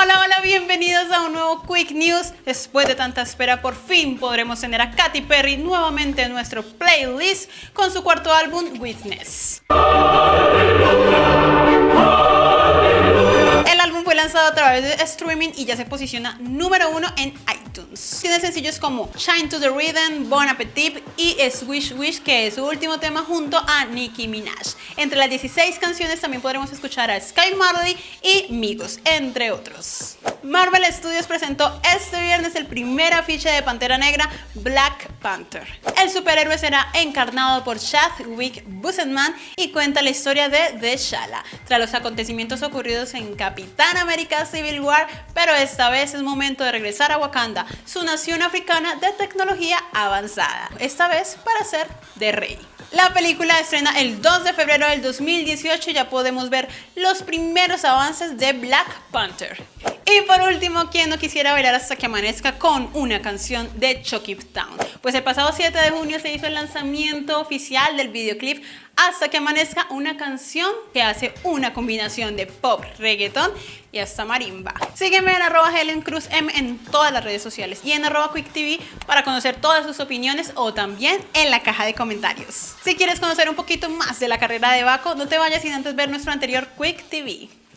Hola, hola, bienvenidos a un nuevo Quick News. Después de tanta espera, por fin podremos tener a Katy Perry nuevamente en nuestro playlist con su cuarto álbum, Witness. El álbum fue lanzado a través de streaming y ya se posiciona número uno en iTunes. Tiene sencillos como Shine to the Rhythm, Bon Appetit y Swish Wish, que es su último tema junto a Nicki Minaj. Entre las 16 canciones también podremos escuchar a Sky Marley y Migos, entre otros. Marvel Studios presentó este viernes el primer afiche de Pantera Negra, Black Panther. El superhéroe será encarnado por Chadwick Boseman y cuenta la historia de T'Challa, tras los acontecimientos ocurridos en Capitán América Civil War, pero esta vez es momento de regresar a Wakanda, su nación africana de tecnología avanzada, esta vez para ser de rey. La película estrena el 2 de febrero del 2018 y ya podemos ver los primeros avances de Black Panther. Y por último, ¿quién no quisiera bailar hasta que amanezca con una canción de Chucky Town? Pues el pasado 7 de junio se hizo el lanzamiento oficial del videoclip hasta que amanezca una canción que hace una combinación de pop, reggaeton y hasta marimba. Sígueme en arroba Helen Cruz M en todas las redes sociales y en arroba Quick para conocer todas sus opiniones o también en la caja de comentarios. Si quieres conocer un poquito más de la carrera de Baco, no te vayas sin antes ver nuestro anterior Quick TV.